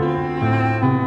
Música